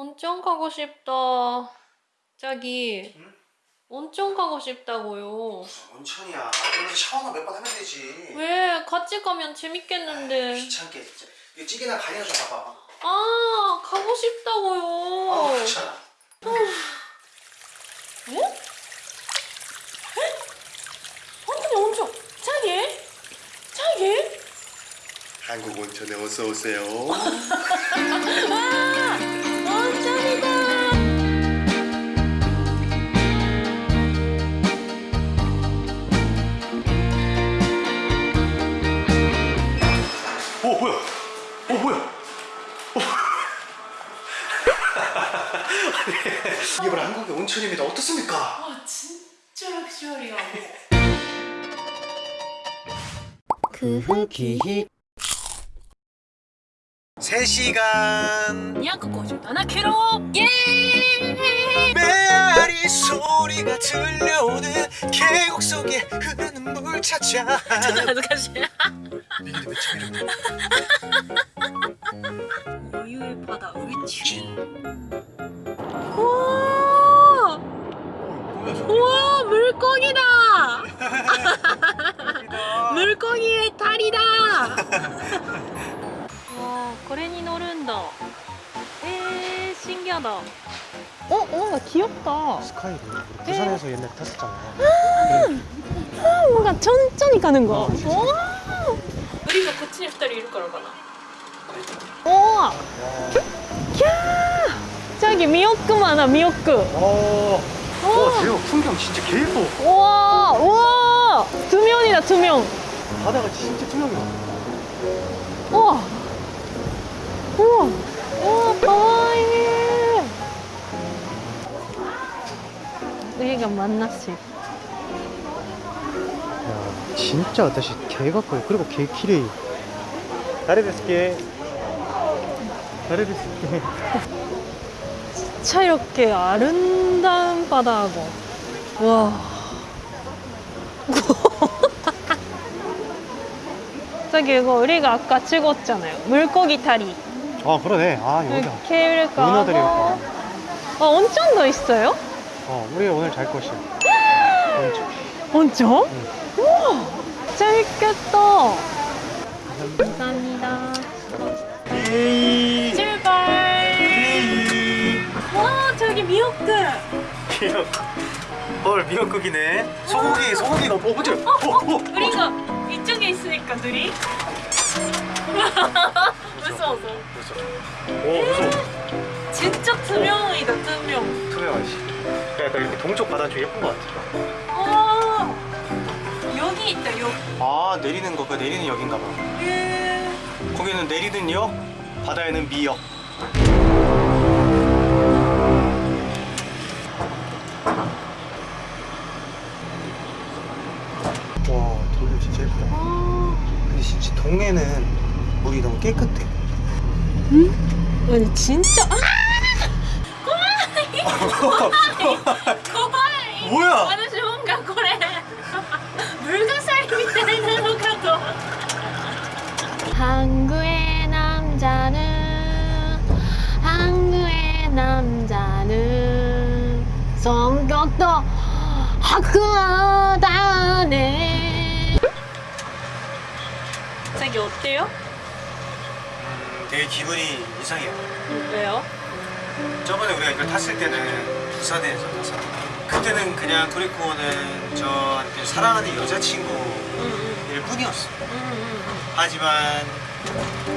온천 가고 싶다. 자기, 응? 온천 가고 싶다고요. 온천이야. 그래서 샤워만 몇번 하면 되지. 왜? 같이 가면 재밌겠는데. 귀찮게 진짜. 이거 찌개나 간이나 좀 봐봐. 아, 가고 싶다고요. 아 귀찮아. 에? 에? 온천이 온천. 자기? 자기? 한국 온천에 어서 오세요. 아, 온천이다. 오 뭐야? 오 뭐야? 오. 이게 바로 한국의 온천입니다. 어떻습니까? 아, 진짜 럭셔리하고. 그 후기 3시간. 257km 예! 메아리 소리가 들려오는 계곡 속에 흐르는 물 찾아 나도 같이 미리 외치기로 우유의 바다 의치 우와! 어, 우와 물고기다. 물고기의 탈이다! 와, これに乗るんだ. 에, 신기하다. 어, 뭔가 귀엽다. 스카이를 우리 부산에서 옛날에 탔었잖아 뭔가 천천히 가는 거. 어, 진짜. 와. 우리가 こっちに2人いるからかな. 우와. 캬! 저기 미역국 많아, 미역국. 어, 우와. 와 대박 풍경 진짜 개 예뻐 우와, 우와. 두 명이다, 두 명. 바다가 진짜 투명해 우와. 우와. 우와, 가와이. 우리가 만났어. 야 진짜私개 가까이 그리고 개 키레이 다리 데스게 진짜 이렇게 아름다운 바다하고. 와. 저기 이거 우리가 아까 찍었잖아요. 물고기 다리. 아 그러네 아 여기다 케이블카 문어들이 하고. 어, 온천도 있어요? 어 우리 오늘 잘 곳이야 온천 온천? 우와, 재밌겠다. 감사합니다. 예이 출발. 와, 저기 미역국. 미역 헐 미역국이네 소고기 소고기가 어 뭐지 어, 어, 어. 우리가 이쪽에 있으니까 둘이. 무서워서. 오 무서워. 진짜 투명이다, 투명. 투명하지. 약간 이렇게 동쪽 바다 좀 예쁜 것 같아. 와, 여기 있다, 여기. 아 내리는 거. 그 내리는 역인가 봐. 예. 거기는 내리는 역 바다에는 미역. 와 돌도 진짜 예쁘다. 아, 근데 진짜 동해는 물이 너무 깨끗해 응? 아니 진짜 아! 고마이! 고마이! 뭐야? 아저씨 뭔가 그래 물가살 밑에는 뭔가 한국의 남자는 한국의 남자는 성격도 학구하다네 자기 어때요? 되게 기분이 이상해요 왜요? 저번에 우리가 이걸 탔을 때는 부산에서 타서 그때는 그냥 도리코는 저한테 사랑하는 여자친구일 응, 뿐이었어 응, 응, 하지만 응.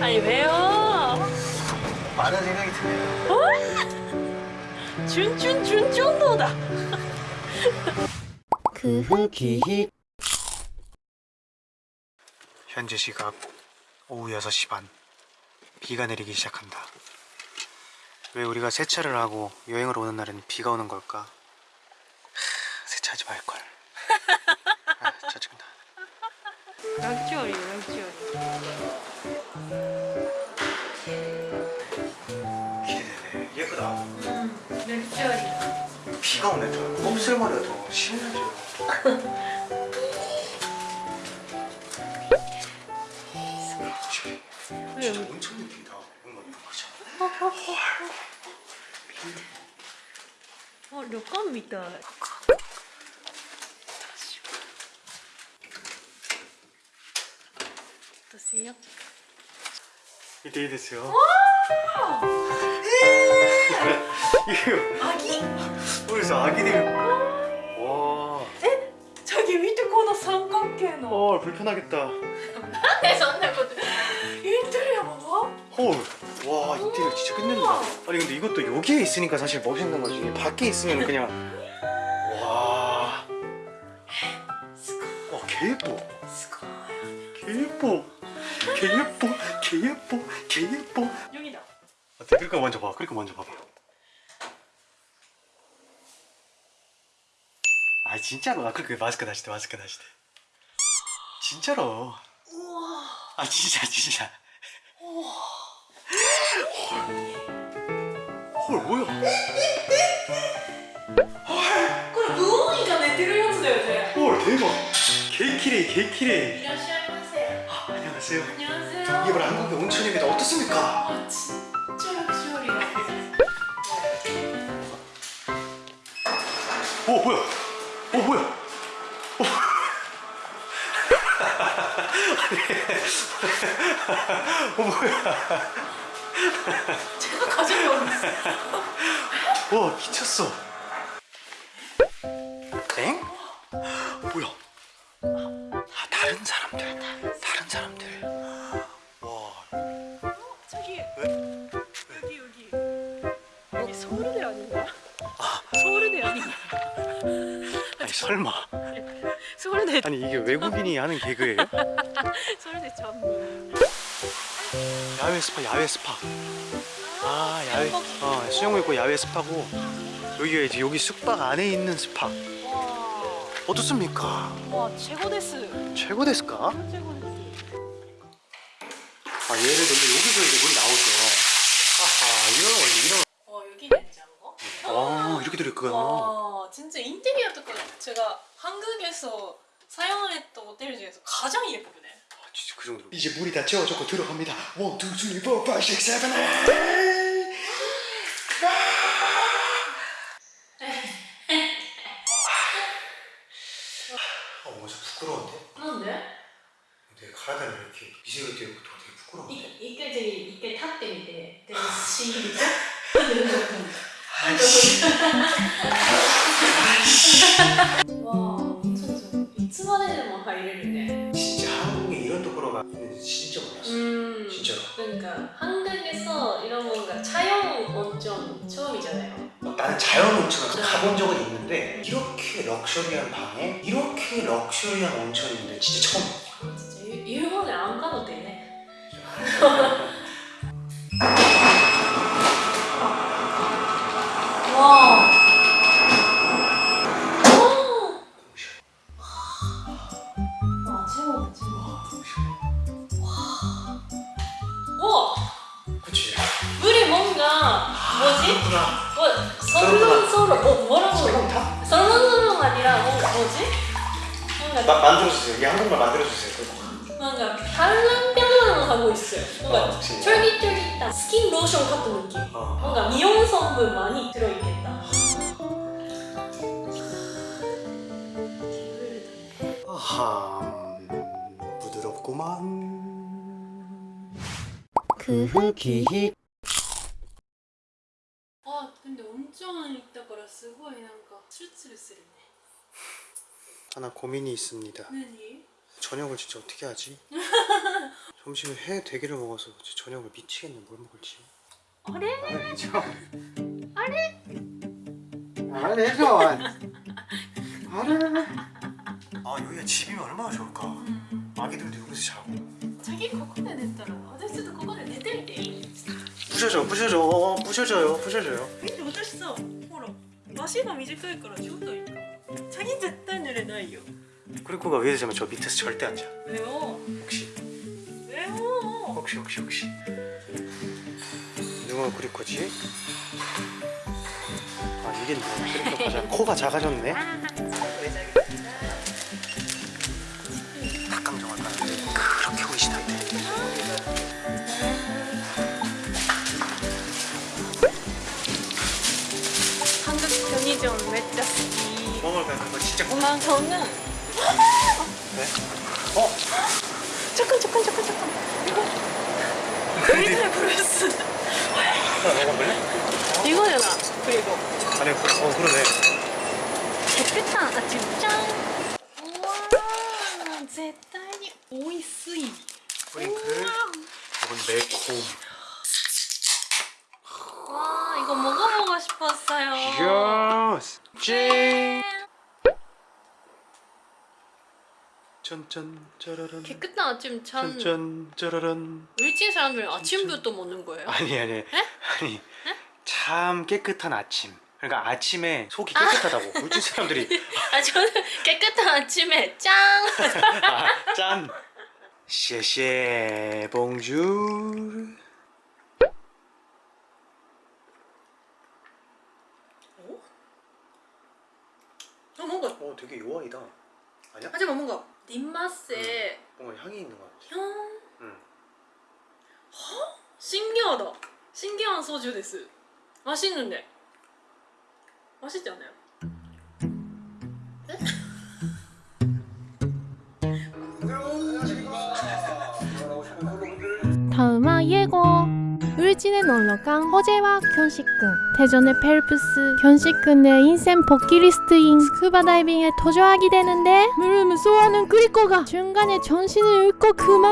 아니 왜요? 많은 생각이 드네요 어? 준준 준준도다. 그 후기 현재 시각 오후 6시 반. 비가 내리기 시작한다. 왜 우리가 세차를 하고 여행을 오는 날은 비가 오는 걸까? 하, 세차하지 말걸. 아, 짜증나. 락주얼. 기대되네 예쁘다. 응, 락주얼이다. 비가 오네 더. 곱슬머리가 더 심해져 진짜 엄청 느낀다. 어, 료칸 みたい. 어떠세요? 이때 됐어요. 아기? 우리 아기들. 와. 저기 밑에この三角形の 어 불편하겠다. えそんなこと言ってるやんば 헐. 와 인테리어 진짜 끝낸다. 아니 근데 이것도 여기에 있으니까 사실 멋있는 거지. 밖에 있으면 그냥 와. 와, 개 예뻐. すごい 개 예뻐. 개 예뻐. 개 예뻐. 개 예뻐. 여기다 어때? 그러니까 먼저 봐. 그러니까 먼저 봐봐. 아 진짜로? 아 그렇게 마스크 다시 대 마스크 다시 대. 진짜로? 우와. 아 진짜 진짜. 우와 헐, 뭐야? 헐 그럼 누우니까 내 뒤를 향수해요 헐 대박. 개키레 개키레 안녕하세요. 아, 안녕하세요. 안녕하세요. 이게 한국의 온천입니다. 어떻습니까? 아, 오 어, 뭐야? 오 뭐야? 오. 어 뭐야? 제가 가지고 왔어 와 미쳤어. 엥? 뭐야? 아 다른 사람들, 다른 사람들. 설마? 서울대 아니 이게 외국인이 하는 개그예요? 서울대 전문 야외 스파, 야외 스파. 아 야외. 어 수영복 입고 야외 스파고 여기가 이제 여기 숙박 안에 있는 스파. 와, 어떻습니까? 와 최고 데스 최고 됐을까? 최고 데스 아 얘를 근데 여기서 이제 물이 나오죠. 아하 이런 원래 이런. 와 여기 냉장고? 아 이렇게 들어있구나. 진짜 인테리어 뚜껑 제가 한국에서 사용을 했던 호텔 중에서 가장 예쁘네 아 진짜 그 정도로 이제 물이 다 채워졌고 들어갑니다 1, 2, 3, 4, 5, 6, 7, 8 어머 저 부끄러운데? 그런데? 내 가라다니 이렇게 미세가 되고 되게 부끄러운데? 이게 되게 이게 탓 때문에 되게 시인데? 와 엄청 좋아. 이츠만에는 와 이랬는데. 진짜 한국에 이런 도로가 있는지 진짜 몰랐어. 음, 진짜. 그러니까 한국에서 이런 뭔가 자연 온천 처음이잖아요. 어, 나는 자연 온천을 네. 가본 적은 있는데 이렇게 럭셔리한 방에 이렇게 럭셔리한 온천인데 진짜 처음. 아, 진짜 일본에 안 가도 되네. 아, 뭐지? 그렇구나. 뭐 설렁설렁, 뭐 뭐라고? 설렁탕? 설렁설렁 아니라 뭐 뭐지? 뭔가 마, 만들어주세요. 이 한국말 만들어주세요. 뭔가 팔랑팔랑 하고 있어요. 뭔가 어. 쫄깃쫄깃한 스킨 로션 같은 느낌. 어. 뭔가 미용 성분 많이 들어있겠다. 아하, 음, 부드럽구만. 그 후기 아 근데 온천 있다から すごいなんかツルツルする 하나 고민이 있습니다. ね何 저녁을 진짜 어떻게 하지? 점심에 회 대게를 먹어서 진짜 저녁을 미치겠네. 뭘 먹을지. あれ 아래? 아래 좀. 아래. 아 여기가 집이면 얼마나 좋을까. 아기들도 여기서 자고. 자기ここで寝たら私ちょっとここで寝てみていい 부셔줘, 부셔줘, 부셔줘요, 부셔줘요. 見て私さほら 足が短いからちょうどいいか자기絶対寝れないよ 그리고가 위에서 자면 저 밑에서 절대 안 자. 왜요? 혹시, 왜요? 혹시, 혹시, 혹시. 누가 그리코지? 아 이게 뭐야? 그리코 가자. 코가 작아졌네. 닭강정할까? 그렇게 오이시다는데. 진짜 꿈. 엄마 저는. 네? 어? 잠깐 잠깐 잠깐 잠깐. 이거 여기를 브루스. 아, 내가 볼래? 이거잖아. 그리고. 아니 어 그러네. 대패탄 아 지금 짠. 우와 제타니 오이스이. 프링클. 이건 매콤. 와 이거 먹어보고 싶었어요. 예스. 찡. 짠짠 짜라란 깨끗한 아침 찬 짠짠 짜라란 일진 사람들 아침부터 먹는 거예요? 아니 아니. 아니 참 깨끗한 아침. 그러니까 아침에 속이 깨끗하다고 물질 사람들이. 아 저는 깨끗한 아침에 짱 아, 짠. 셰셰 봉주. 어, 뭔가 어 되게 요아이다. 아니야? 하지만 뭔가 립마스에 뭔가 향이 있는 것 같아 향 응. 신기하다 신기한 소주 です。 맛있는데 맛있지 않아요? 울진에 놀러간 호재와 견식군 대전의 펠프스 견식군의 인생 버킷리스트인 스쿠버 다이빙에 도전하게 되는데 물을 무서워하는 그리코가 중간에 정신을 잃고 그만